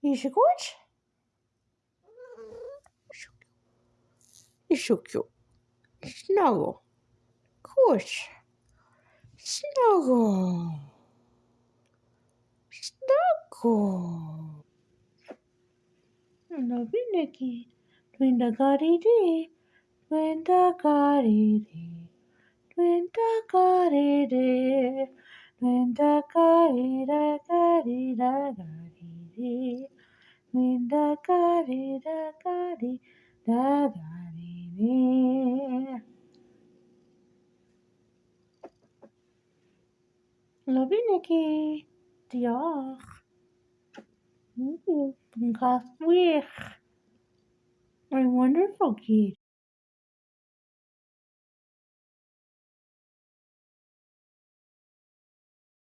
Je goed? Is zo cute. Snuggle. Goed. Snuggle. Snuggle. Love you, Nikki. Twinda-gari-dee. Twinda-gari-dee. Twinda-gari-dee. Twinda-gari-da-gari-da-gari-dee. Twinda-gari-da-gari-da-gari-dee. Love you, Nikki. Diolch. Ooh, yn cael wych. Mae'n wonderful, kid.